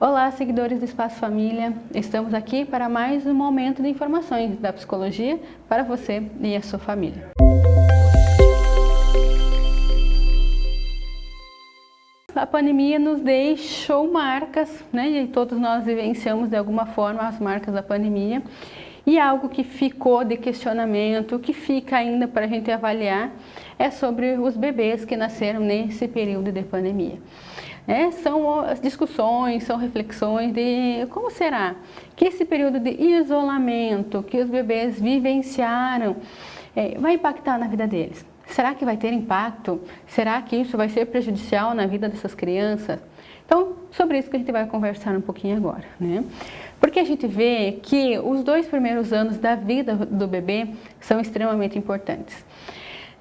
Olá, seguidores do Espaço Família. Estamos aqui para mais um momento de informações da psicologia para você e a sua família. A pandemia nos deixou marcas, né? E todos nós vivenciamos de alguma forma as marcas da pandemia. E algo que ficou de questionamento, que fica ainda para a gente avaliar, é sobre os bebês que nasceram nesse período de pandemia. É, são discussões, são reflexões de como será que esse período de isolamento que os bebês vivenciaram é, vai impactar na vida deles. Será que vai ter impacto? Será que isso vai ser prejudicial na vida dessas crianças? Então, sobre isso que a gente vai conversar um pouquinho agora, né? Porque a gente vê que os dois primeiros anos da vida do bebê são extremamente importantes.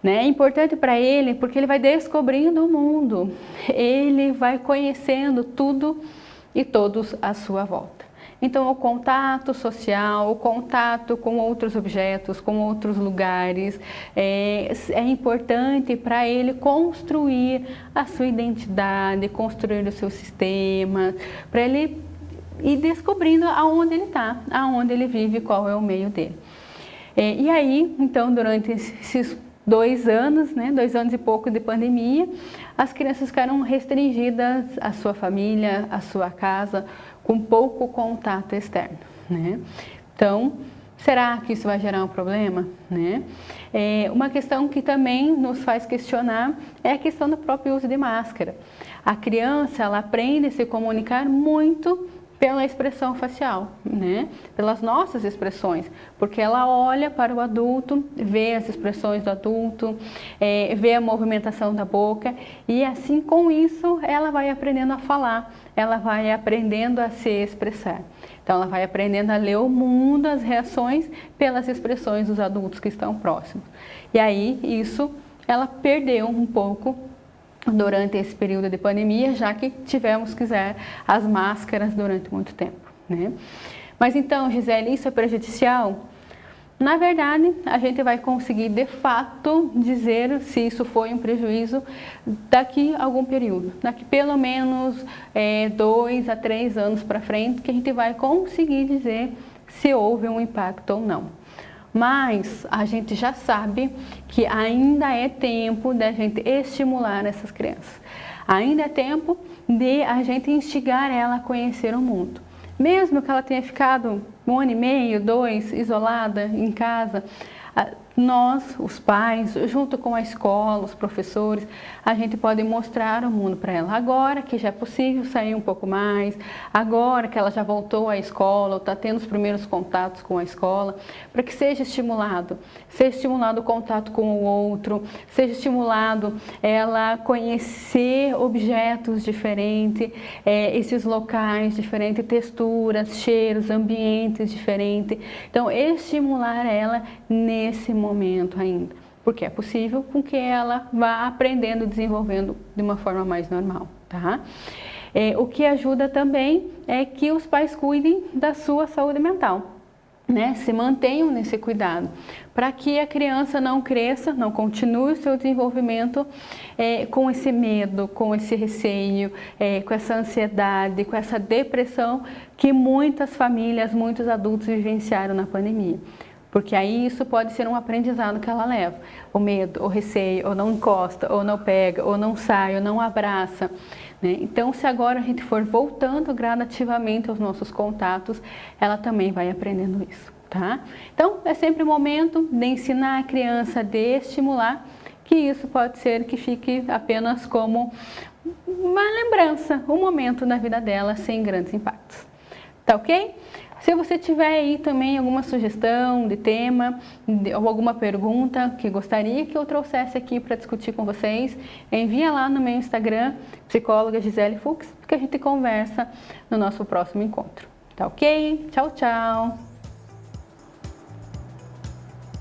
Né? É importante para ele porque ele vai descobrindo o mundo, ele vai conhecendo tudo e todos à sua volta. Então, o contato social, o contato com outros objetos, com outros lugares, é, é importante para ele construir a sua identidade, construir o seu sistema, para ele ir descobrindo aonde ele está, aonde ele vive, qual é o meio dele. É, e aí, então, durante esses dois anos, né, dois anos e pouco de pandemia, as crianças ficaram restringidas à sua família, à sua casa, com pouco contato externo. Né? Então, será que isso vai gerar um problema? Né? É, uma questão que também nos faz questionar é a questão do próprio uso de máscara. A criança, ela aprende a se comunicar muito pela expressão facial, né? pelas nossas expressões, porque ela olha para o adulto, vê as expressões do adulto, é, vê a movimentação da boca e assim com isso ela vai aprendendo a falar, ela vai aprendendo a se expressar. Então ela vai aprendendo a ler o mundo, as reações pelas expressões dos adultos que estão próximos. E aí isso ela perdeu um pouco durante esse período de pandemia, já que tivemos que usar as máscaras durante muito tempo. Né? Mas então, Gisele, isso é prejudicial? Na verdade, a gente vai conseguir de fato dizer se isso foi um prejuízo daqui a algum período, daqui pelo menos é, dois a três anos para frente, que a gente vai conseguir dizer se houve um impacto ou não. Mas a gente já sabe que ainda é tempo da gente estimular essas crianças. Ainda é tempo de a gente instigar ela a conhecer o mundo. Mesmo que ela tenha ficado um ano e meio, dois, isolada em casa, nós, os pais, junto com a escola, os professores, a gente pode mostrar o mundo para ela. Agora que já é possível sair um pouco mais, agora que ela já voltou à escola, ou está tendo os primeiros contatos com a escola, para que seja estimulado, seja estimulado o contato com o outro, seja estimulado ela conhecer objetos diferentes, é, esses locais diferentes, texturas, cheiros, ambientes diferentes. Então, estimular ela nesse momento momento ainda, porque é possível com que ela vá aprendendo, desenvolvendo de uma forma mais normal, tá? É, o que ajuda também é que os pais cuidem da sua saúde mental, né, se mantenham nesse cuidado, para que a criança não cresça, não continue o seu desenvolvimento é, com esse medo, com esse receio, é, com essa ansiedade, com essa depressão que muitas famílias, muitos adultos vivenciaram na pandemia. Porque aí isso pode ser um aprendizado que ela leva. O medo, o receio, ou não encosta, ou não pega, ou não sai, ou não abraça. Né? Então, se agora a gente for voltando gradativamente aos nossos contatos, ela também vai aprendendo isso. Tá? Então, é sempre o momento de ensinar a criança, de estimular, que isso pode ser que fique apenas como uma lembrança, um momento na vida dela sem grandes impactos. Tá ok? Se você tiver aí também alguma sugestão de tema ou alguma pergunta que gostaria que eu trouxesse aqui para discutir com vocês, envia lá no meu Instagram, psicóloga Gisele Fux, que a gente conversa no nosso próximo encontro. Tá ok? Tchau, tchau!